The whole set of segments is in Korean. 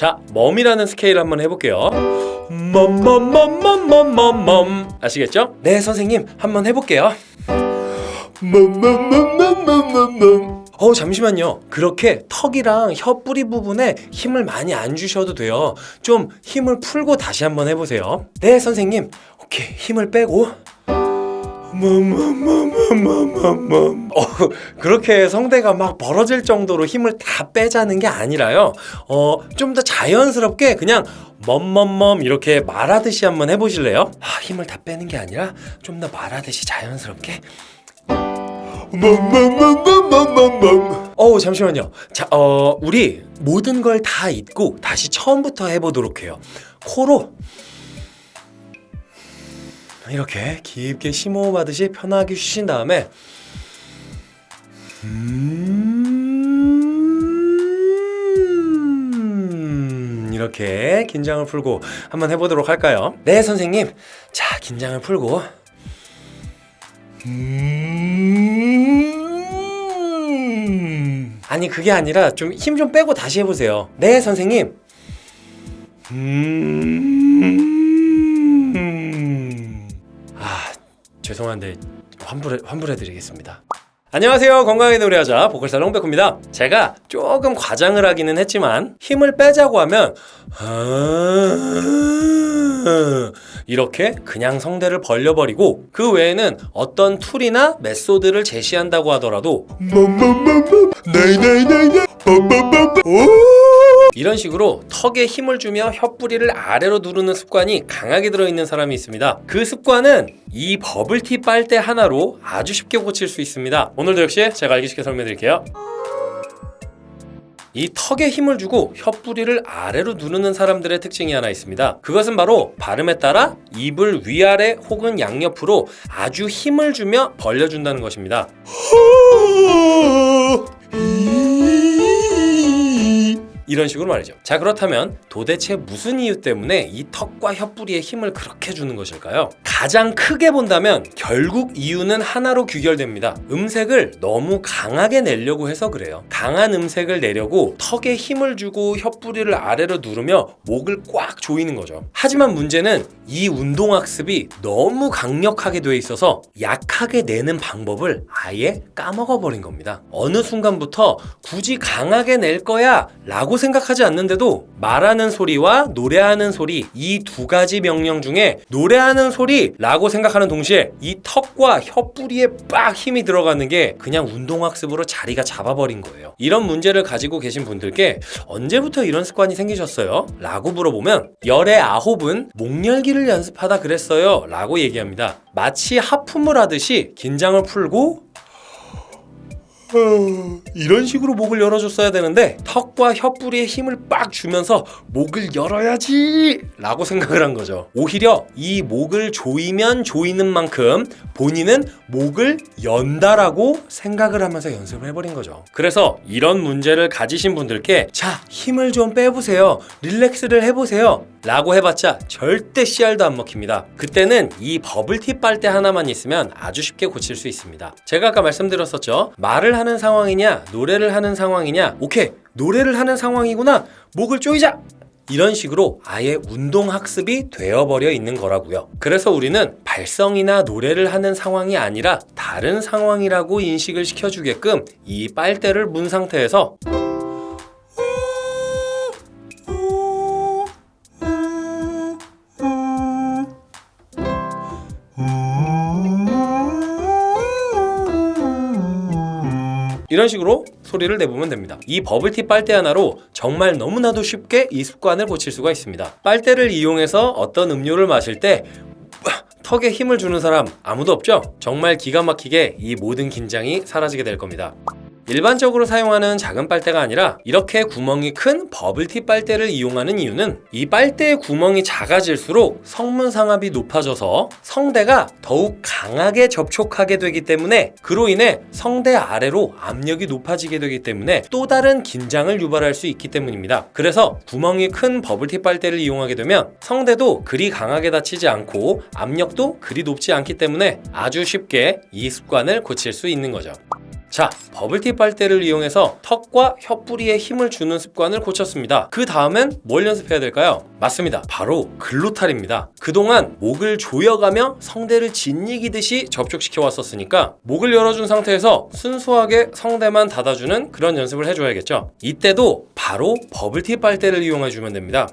자, 멈이라는 스케일 한번 해볼게요. 멈멈멈멈멈멈멈 아시겠죠? 네, 선생님 한번 해볼게요. 멈멈멈멈멈멈멈 어 잠시만요 그렇게 턱이랑 혀 뿌리 부분에 힘을 많이 안 주셔도 돼요 좀 힘을 풀고 다시 한번 해보세요 네 선생님 오케이 힘을 빼고 어, 그렇게 성대가 막 벌어질 정도로 힘을 다 빼자는 게 아니라요 어, 좀 더 자연스럽게 그냥 멈멈멈 이렇게 말하듯이 한번 해보실래요? 아, 힘을 다 빼는 게 아니라 좀 더 말하듯이 자연스럽게 멈멈멈멈멈멈 어우 잠시만요 자, 어, 우리 모든 걸 다 잊고 다시 처음부터 해보도록 해요 코로 이렇게 깊게 심호흡하듯이 편하게 쉬신 다음에 음 이렇게 긴장을 풀고 한번 해보도록 할까요? 네 선생님. 자 긴장을 풀고. 음. 아니 그게 아니라 좀 힘좀 빼고 다시 해보세요. 네 선생님. 음... 죄송한데 환불해 환불해드리겠습니다. 안녕하세요 건강하게 노래하자 보컬살롱 백호입니다 제가 조금 과장을 하기는 했지만 힘을 빼자고 하면 아, 이렇게 그냥 성대를 벌려버리고 그 외에는 어떤 tool이나 method를 제시한다고 하더라도 이런 식으로 턱에 힘을 주며 혀뿌리를 아래로 누르는 습관이 강하게 들어있는 사람이 있습니다. 그 습관은 이 버블티 빨대 하나로 아주 쉽게 고칠 수 있습니다. 오늘도 역시 제가 알기 쉽게 설명해 드릴게요. 이 턱에 힘을 주고 혀뿌리를 아래로 누르는 사람들의 특징이 하나 있습니다. 그것은 바로 발음에 따라 입을 위아래 혹은 양옆으로 아주 힘을 주며 벌려준다는 것입니다 이런 식으로 말이죠. 자 그렇다면 도대체 무슨 이유 때문에 이 턱과 혀뿌리에 힘을 그렇게 주는 것일까요? 가장 크게 본다면 결국 이유는 하나로 규결됩니다. 음색을 너무 강하게 내려고 해서 그래요. 강한 음색을 내려고 턱에 힘을 주고 혀뿌리를 아래로 누르며 목을 꽉 조이는 거죠. 하지만 문제는 이 운동학습이 너무 강력하게 돼 있어서 약하게 내는 방법을 아예 까먹어 버린 겁니다. 어느 순간부터 굳이 강하게 낼 거야 라고 생각하지 않는데도 말하는 소리와 노래하는 소리 이 두 가지 명령 중에 노래하는 소리 라고 생각하는 동시에 이 턱과 혀뿌리에 빡 힘이 들어가는 게 그냥 운동학습으로 자리가 잡아버린 거예요 이런 문제를 가지고 계신 분들께 언제부터 이런 습관이 생기셨어요? 라고 물어보면 열의 아홉은 목열기를 연습하다 그랬어요 라고 얘기합니다 마치 하품을 하듯이 긴장을 풀고 이런 식으로 목을 열어줬어야 되는데 턱과 혀뿌리에 힘을 빡 주면서 목을 열어야지 라고 생각을 한 거죠. 오히려 이 목을 조이면 조이는 만큼 본인은 목을 연다라고 생각을 하면서 연습을 해버린 거죠. 그래서 이런 문제를 가지신 분들께 자 힘을 좀 빼보세요. 릴렉스를 해보세요. 라고 해봤자 절대 씨알도 안 먹힙니다. 그때는 이 버블티 빨대 하나만 있으면 아주 쉽게 고칠 수 있습니다. 제가 아까 말씀드렸었죠. 말을 하는 상황이냐 노래를 하는 상황이냐 오케이 노래를 하는 상황이구나 목을 조이자! 이런 식으로 아예 운동 학습이 되어버려 있는 거라고요. 그래서 우리는 발성이나 노래를 하는 상황이 아니라 다른 상황이라고 인식을 시켜주게끔 이 빨대를 문 상태에서 이런 식으로 소리를 내보면 됩니다. 이 버블티 빨대 하나로 정말 너무나도 쉽게 이 습관을 고칠 수가 있습니다. 빨대를 이용해서 어떤 음료를 마실 때 턱에 힘을 주는 사람 아무도 없죠? 정말 기가 막히게 이 모든 긴장이 사라지게 될 겁니다 일반적으로 사용하는 작은 빨대가 아니라 이렇게 구멍이 큰 버블티 빨대를 이용하는 이유는 이 빨대의 구멍이 작아질수록 성문 상압이 높아져서 성대가 더욱 강하게 접촉하게 되기 때문에 그로 인해 성대 아래로 압력이 높아지게 되기 때문에 또 다른 긴장을 유발할 수 있기 때문입니다. 그래서 구멍이 큰 버블티 빨대를 이용하게 되면 성대도 그리 강하게 다치지 않고 압력도 그리 높지 않기 때문에 아주 쉽게 이 습관을 고칠 수 있는 거죠 자, 버블티 빨대를 이용해서 턱과 혀뿌리에 힘을 주는 습관을 고쳤습니다. 그 다음엔 뭘 연습해야 될까요? 맞습니다. 바로 글로탈입니다. 그동안 목을 조여가며 성대를 짓이기듯이 접촉시켜 왔었으니까 목을 열어준 상태에서 순수하게 성대만 닫아주는 그런 연습을 해줘야겠죠. 이때도 바로 버블티 빨대를 이용해주면 됩니다.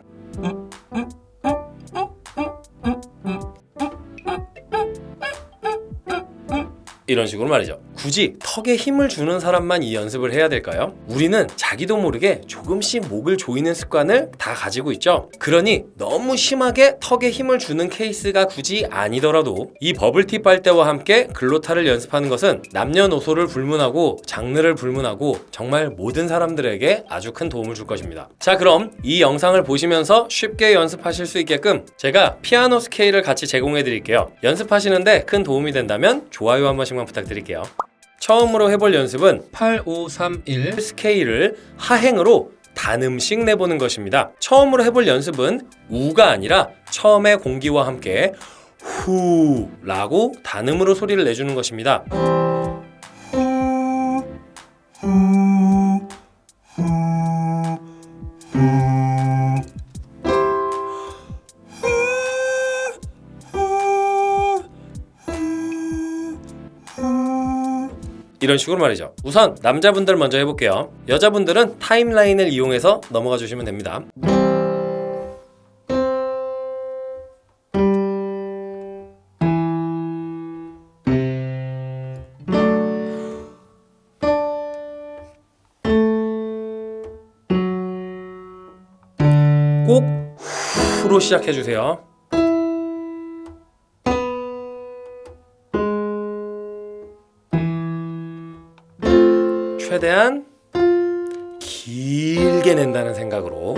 이런 식으로 말이죠. 굳이 턱에 힘을 주는 사람만 이 연습을 해야 될까요? 우리는 자기도 모르게 조금씩 목을 조이는 습관을 다 가지고 있죠. 그러니 너무 심하게 턱에 힘을 주는 케이스가 굳이 아니더라도 이 버블티 빨대와 함께 glottal을 연습하는 것은 남녀노소를 불문하고 장르를 불문하고 정말 모든 사람들에게 아주 큰 도움을 줄 것입니다. 자 그럼 이 영상을 보시면서 쉽게 연습하실 수 있게끔 제가 피아노 스케일을 같이 제공해 드릴게요. 연습하시는데 큰 도움이 된다면 좋아요 한 번씩만 부탁드릴게요. 처음으로 해볼 연습은 8531 스케일을 하행으로 단음씩 내보는 것입니다. 처음으로 해볼 연습은 우가 아니라 처음에 공기와 함께 후 라고 단음으로 소리를 내주는 것입니다. 이런 식으로 말이죠. 우선 남자분들 먼저 해볼게요. 여자분들은 타임라인을 이용해서 넘어가 주시면 됩니다. 꼭 후로 시작해 주세요. 최대한 길게 낸다는 생각으로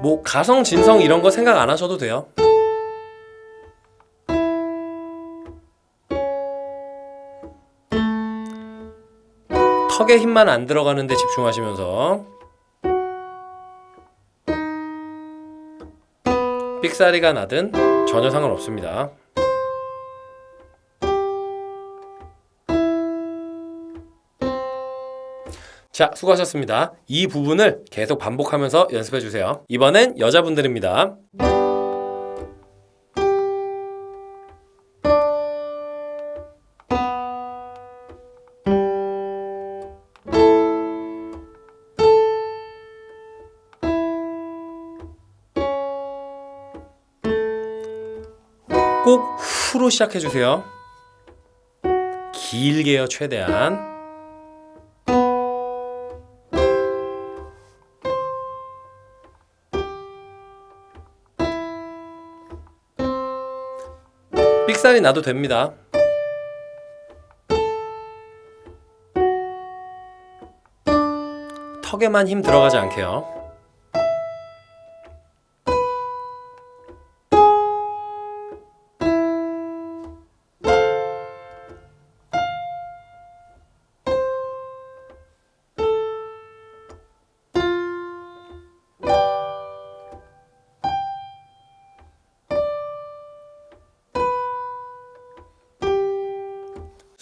뭐 가성 진성 이런 거 생각 안 하셔도 돼요. 턱에 힘만 안 들어가는데 집중하시면서 삑사리가 나든 전혀 상관없습니다. 자, 수고하셨습니다. 이 부분을 계속 반복하면서 연습해 주세요. 이번엔 여자분들입니다. 로 시작해 주세요. 길게요, 최대한. 삑살이 나도 됩니다. 턱에만 힘 들어가지 않게요.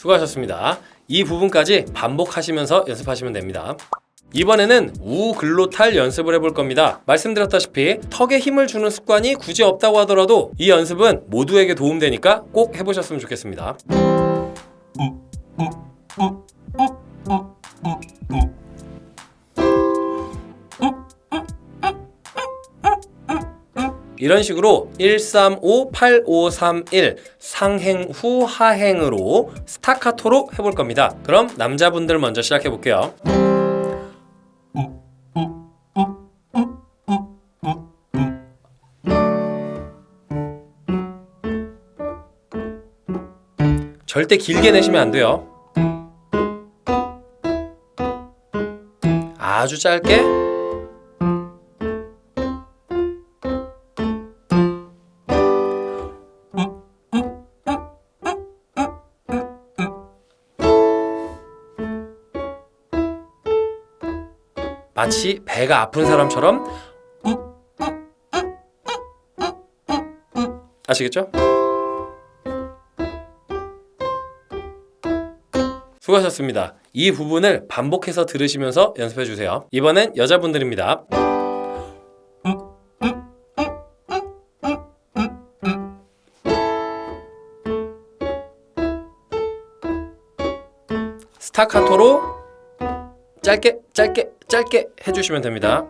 수고하셨습니다. 이 부분까지 반복하시면서 연습하시면 됩니다. 이번에는 우글로탈 연습을 해볼 겁니다. 말씀드렸다시피 턱에 힘을 주는 습관이 굳이 없다고 하더라도 이 연습은 모두에게 도움되니까 꼭 해보셨으면 좋겠습니다. 이런 식으로 135, 8531 상행 후 하행으로 스타카토로 해볼 겁니다. 그럼 남자분들 먼저 시작해 볼게요. 절대 길게 내시면 안 돼요. 아주 짧게 마치 배가 아픈 사람처럼 아시겠죠? 수고하셨습니다. 이 부분을 반복해서 들으시면서 연습해주세요. 이번엔 여자분들입니다. 스타카토로 짧게 짧게 짧게 해주시면 됩니다.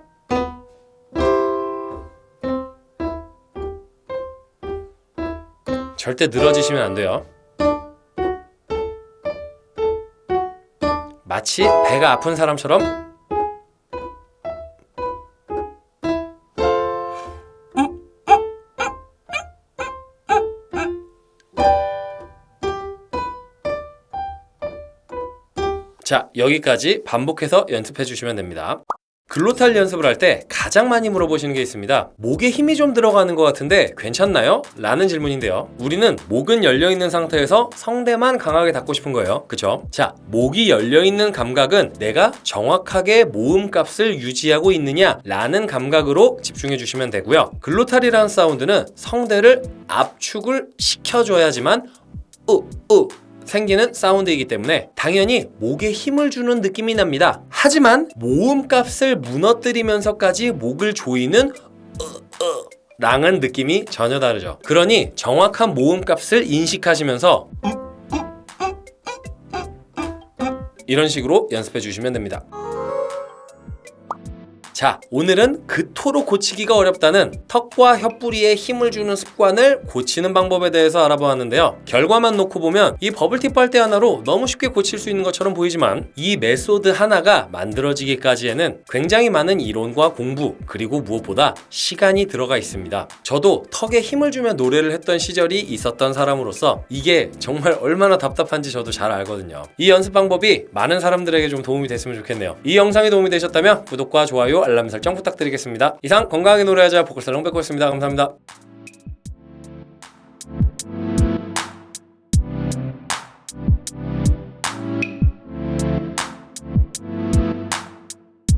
절대 늘어지시면 안 돼요. 마치 배가 아픈 사람처럼 자, 여기까지 반복해서 연습해 주시면 됩니다. 글로탈 연습을 할 때 가장 많이 물어보시는 게 있습니다. 목에 힘이 좀 들어가는 것 같은데 괜찮나요? 라는 질문인데요. 우리는 목은 열려 있는 상태에서 성대만 강하게 닫고 싶은 거예요. 그쵸? 자, 목이 열려 있는 감각은 내가 정확하게 모음 값을 유지하고 있느냐 라는 감각으로 집중해 주시면 되고요. 글로탈이라는 사운드는 성대를 압축을 시켜줘야지만 으, 으, 생기는 사운드이기 때문에 당연히 목에 힘을 주는 느낌이 납니다. 하지만 모음 값을 무너뜨리면서까지 목을 조이는 랑은 느낌이 전혀 다르죠. 그러니 정확한 모음 값을 인식하시면서 이런 식으로 연습해 주시면 됩니다. 자, 오늘은 그토록 고치기가 어렵다는 턱과 혀뿌리에 힘을 주는 습관을 고치는 방법에 대해서 알아보았는데요. 결과만 놓고 보면 이 버블티 빨대 하나로 너무 쉽게 고칠 수 있는 것처럼 보이지만 이 method 하나가 만들어지기까지에는 굉장히 많은 이론과 공부 그리고 무엇보다 시간이 들어가 있습니다. 저도 턱에 힘을 주며 노래를 했던 시절이 있었던 사람으로서 이게 정말 얼마나 답답한지 저도 잘 알거든요. 이 연습 방법이 많은 사람들에게 좀 도움이 됐으면 좋겠네요. 이 영상이 도움이 되셨다면 구독과 좋아요 알람 설정 부탁드리겠습니다. 이상 건강하게 노래하자 보컬 살롱 백호였습니다. 감사합니다.